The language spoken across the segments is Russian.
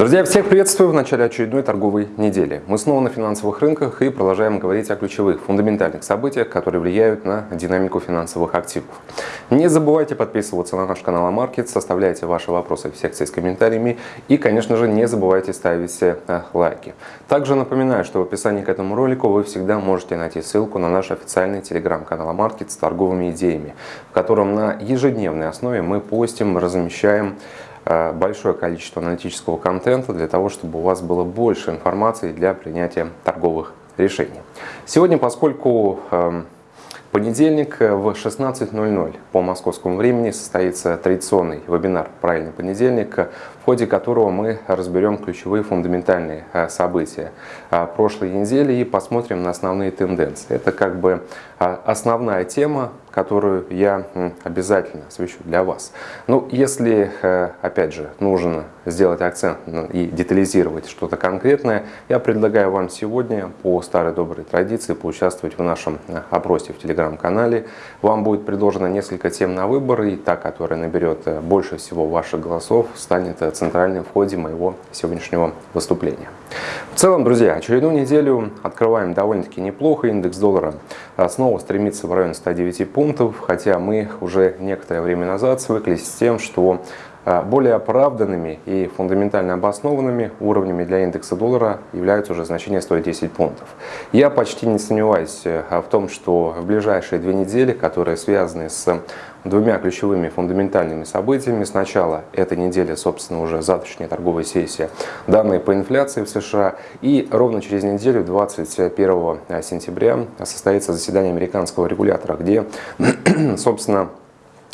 Друзья, всех приветствую в начале очередной торговой недели. Мы снова на финансовых рынках и продолжаем говорить о ключевых фундаментальных событиях, которые влияют на динамику финансовых активов. Не забывайте подписываться на наш канал Амаркет, составляйте ваши вопросы в секции с комментариями и, конечно же, не забывайте ставить э, лайки. Также напоминаю, что в описании к этому ролику вы всегда можете найти ссылку на наш официальный телеграм-канал Амаркет с торговыми идеями, в котором на ежедневной основе мы постим, размещаем большое количество аналитического контента для того, чтобы у вас было больше информации для принятия торговых решений. Сегодня, поскольку эм, понедельник э, в 16.00 по московскому времени состоится традиционный вебинар «Правильный понедельник», в ходе которого мы разберем ключевые фундаментальные э, события э, прошлой недели и посмотрим на основные тенденции. Это как бы основная тема, которую я обязательно освещу для вас. Ну, если, опять же, нужно сделать акцент и детализировать что-то конкретное, я предлагаю вам сегодня по старой доброй традиции поучаствовать в нашем опросе в телеграм-канале. Вам будет предложено несколько тем на выбор, и та, которая наберет э, больше всего ваших голосов, станет э, центральным в ходе моего сегодняшнего выступления. В целом, друзья, очередную неделю открываем довольно-таки неплохо. Индекс доллара э, снова стремится в район 109 пунктов, хотя мы уже некоторое время назад свыклись с тем, что а, более оправданными и фундаментально обоснованными уровнями для индекса доллара являются уже значения 110 пунктов. Я почти не сомневаюсь э, в том, что в ближайшие две недели, которые связаны с двумя ключевыми фундаментальными событиями. Сначала этой недели, собственно, уже завтрашняя торговая сессия, данные по инфляции в США. И ровно через неделю, 21 сентября, состоится заседание американского регулятора, где, собственно,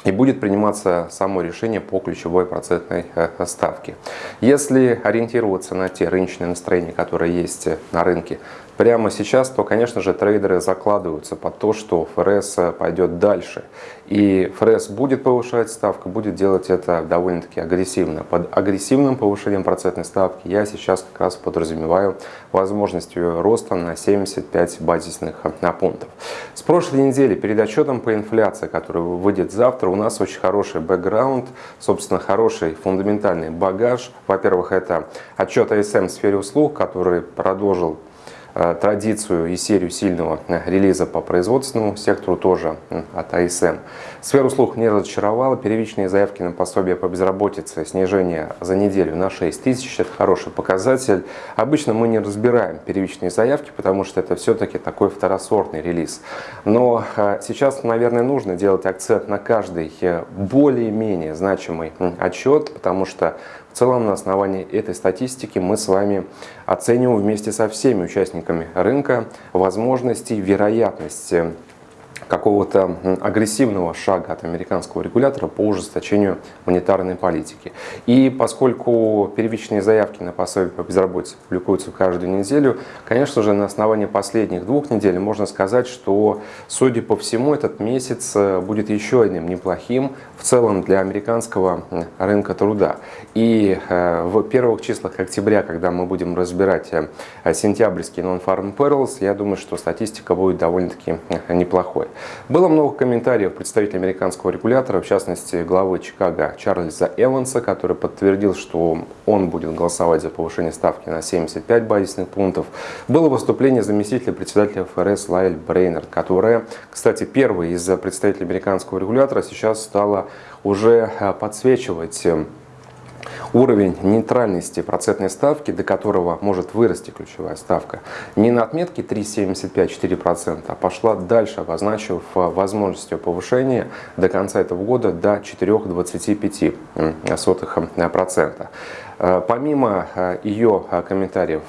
и будет приниматься само решение по ключевой процентной э, ставке. Если ориентироваться на те рыночные настроения, которые есть на рынке прямо сейчас, то, конечно же, трейдеры закладываются под то, что ФРС пойдет дальше. И ФРС будет повышать ставку, будет делать это довольно-таки агрессивно. Под агрессивным повышением процентной ставки я сейчас как раз подразумеваю возможность ее роста на 75 базисных пунктов. С прошлой недели перед отчетом по инфляции, который выйдет завтра, у нас очень хороший бэкграунд, собственно, хороший фундаментальный багаж. Во-первых, это отчет АСМ в сфере услуг, который продолжил Э, традицию и серию сильного э, релиза по производственному сектору тоже от АСМ. Сферу услуг не разочаровала. Первичные заявки на пособие по безработице, снижение за неделю на 6 тысяч. Это хороший показатель. Обычно мы не разбираем первичные заявки, потому что это все-таки такой второсортный релиз. Но э, сейчас, наверное, нужно делать акцент на каждый более-менее значимый отчет, потому что целом на основании этой статистики мы с вами оцениваем вместе со всеми участниками рынка возможности, вероятности какого-то агрессивного шага от американского регулятора по ужесточению монетарной политики. И поскольку первичные заявки на пособие по безработице публикуются каждую неделю, конечно же, на основании последних двух недель можно сказать, что, судя по всему, этот месяц э, будет еще одним неплохим в целом для американского рынка труда. И э, в первых числах октября, когда мы будем разбирать э, сентябрьский non-farm payrolls, я думаю, что статистика будет довольно-таки неплохой. Было много комментариев представителей американского регулятора, в частности главы Чикаго Чарльза Эванса, который подтвердил, что он будет голосовать за повышение ставки на 75 базисных пунктов. Было выступление заместителя председателя ФРС Лайль Брейнер, которая, кстати, первый из представителей американского регулятора сейчас стала уже э, подсвечивать э, уровень нейтральности процентной ставки, до которого может вырасти ключевая ставка, не на отметке 3,75-4%, а пошла дальше, обозначив возможностью повышения до конца этого года до 4,25%. Э, помимо э, ее э, комментариев,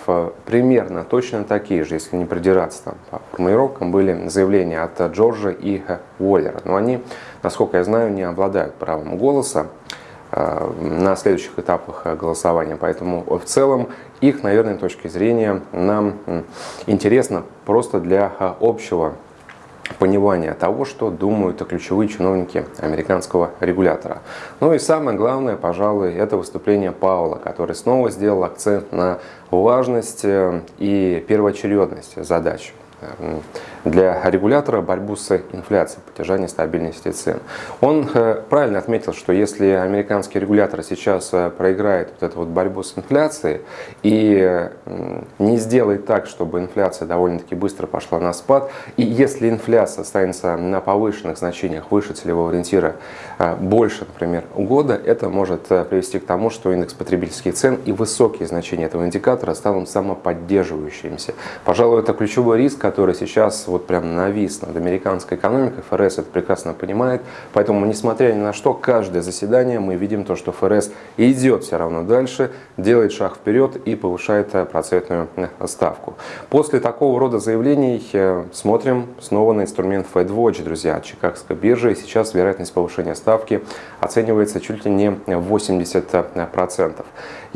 примерно точно такие же, если не придираться там, по формулировкам, были заявления от Джорджа и Уоллера. Но они, насколько я знаю, не обладают правом голоса. Э, на следующих этапах э, голосования. Поэтому в целом их, наверное, точки зрения нам интересно просто для э, общего понимания того, что думают ключевые чиновники американского регулятора. Ну и самое главное, пожалуй, это выступление Паула, который снова сделал акцент на важность и первоочередность задач для регулятора борьбу с инфляцией, поддержание стабильности цен. Он э, правильно отметил, что если американский регулятор сейчас э, проиграет вот эту вот борьбу с инфляцией и не сделает так, чтобы инфляция довольно-таки быстро пошла на спад, и если инфляция останется на повышенных значениях выше целевого ориентира э, больше, например, года, это может привести к тому, что индекс потребительских цен и высокие значения этого индикатора станут самоподдерживающимися. Пожалуй, это ключевой риск, который сейчас вот прям навис над американской экономикой. ФРС это прекрасно понимает. Поэтому, несмотря ни на что, каждое заседание мы видим то, что ФРС идет все равно дальше, делает шаг вперед и повышает э, процентную э, ставку. После такого рода заявлений э, смотрим снова на инструмент FedWatch, друзья, от Чикагской биржи. И сейчас вероятность повышения ставки оценивается чуть ли не 80%.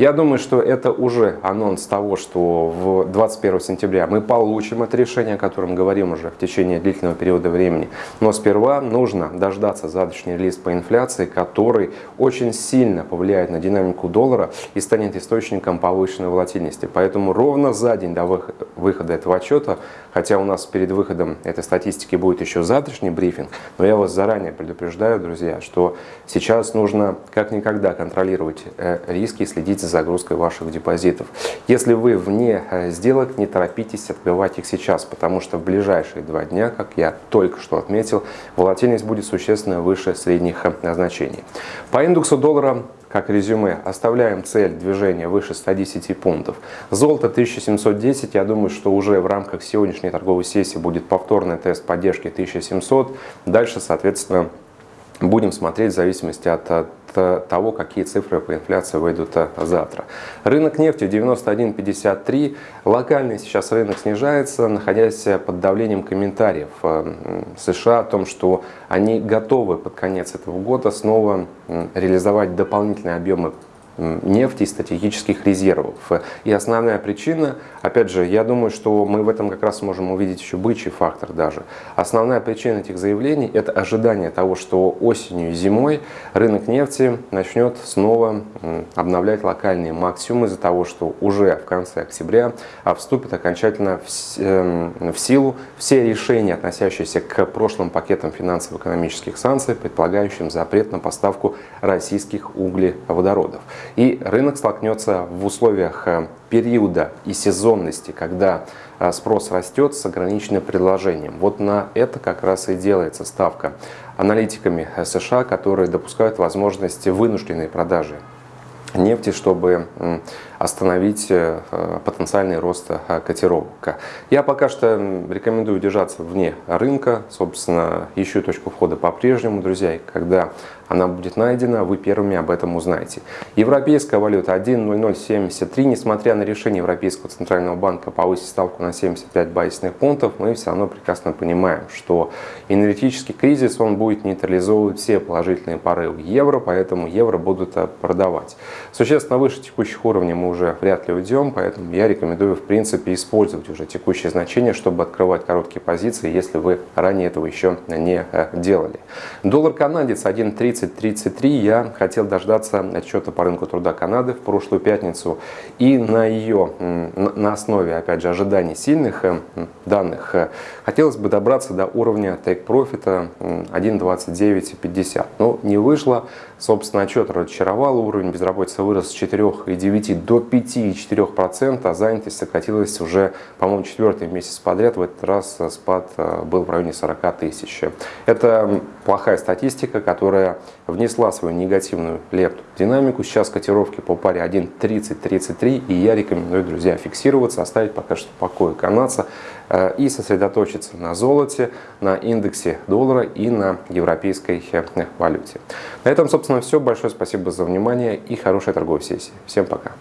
Я думаю, что это уже анонс того, что в 21 сентября мы получим это решение, о котором говорим уже в течение длительного периода времени. Но сперва нужно дождаться завтрашний релиз по инфляции, который очень сильно повлияет на динамику доллара и станет источником повышенной волатильности. Поэтому ровно за день до выхода этого отчета, хотя у нас перед выходом этой статистики будет еще завтрашний брифинг, но я вас заранее предупреждаю, друзья, что сейчас нужно как никогда контролировать э, риски и следить за загрузкой ваших депозитов. Если вы вне э, сделок, не торопитесь открывать их сейчас, потому что в ближайшие два дня, как я только что отметил, волатильность будет существенно выше средних э, значений. По индексу доллара как резюме, оставляем цель движения выше 110 пунктов. Золото 1710, я думаю, что уже в рамках сегодняшней торговой сессии будет повторный тест поддержки 1700. Дальше, соответственно, будем смотреть в зависимости от, от того, какие цифры по инфляции выйдут э, завтра. Рынок нефти 91.53. Локальный сейчас рынок снижается, находясь под давлением комментариев э, США о том, что они готовы под конец этого года снова реализовать дополнительные объемы нефти и стратегических резервов. И основная причина, опять же, я думаю, что мы в этом как раз можем увидеть еще бычий фактор даже. Основная причина этих заявлений – это ожидание того, что осенью и зимой рынок нефти начнет снова обновлять локальные максимумы из-за того, что уже в конце октября вступят окончательно в эм, силу все решения, относящиеся к прошлым пакетам финансово-экономических санкций, предполагающим запрет на поставку российских углеводородов. И рынок столкнется в условиях э, периода и сезонности, когда э, спрос растет с ограниченным предложением. Вот на это как раз и делается ставка аналитиками э, США, которые допускают возможности вынужденной продажи нефти, чтобы остановить э, потенциальный рост э, котировок. Я пока что рекомендую держаться вне рынка. Собственно, ищу точку входа по-прежнему, друзья. И когда она будет найдена, вы первыми об этом узнаете. Европейская валюта 1.0073. Несмотря на решение Европейского центрального банка повысить ставку на 75 базисных пунктов, мы все равно прекрасно понимаем, что энергетический кризис он будет нейтрализовывать все положительные порывы евро, поэтому евро будут э, продавать. Существенно выше текущих уровней мы уже вряд ли уйдем, поэтому я рекомендую в принципе использовать уже текущие значения, чтобы открывать короткие позиции, если вы ранее этого еще не э, делали. Доллар канадец 1.3033. Я хотел дождаться отчета по рынку труда Канады в прошлую пятницу и на ее, на основе, опять же, ожиданий сильных э, данных, э, хотелось бы добраться до уровня take profit 1.2950. Но не вышло. Собственно, отчет разочаровал, уровень безработицы вырос с 4,9 до 5,4%, а занятость сократилась уже, по-моему, четвертый месяц подряд. В этот раз спад э, был в районе 40 тысяч. Это плохая статистика, которая внесла свою негативную лепту в динамику. Сейчас котировки по паре 1.30-33, и я рекомендую, друзья, фиксироваться, оставить пока что в покое канадца э, и сосредоточиться на золоте, на индексе доллара и на европейской э, валюте. На этом, собственно, все. Большое спасибо за внимание и хорошей торговой сессии. Всем пока.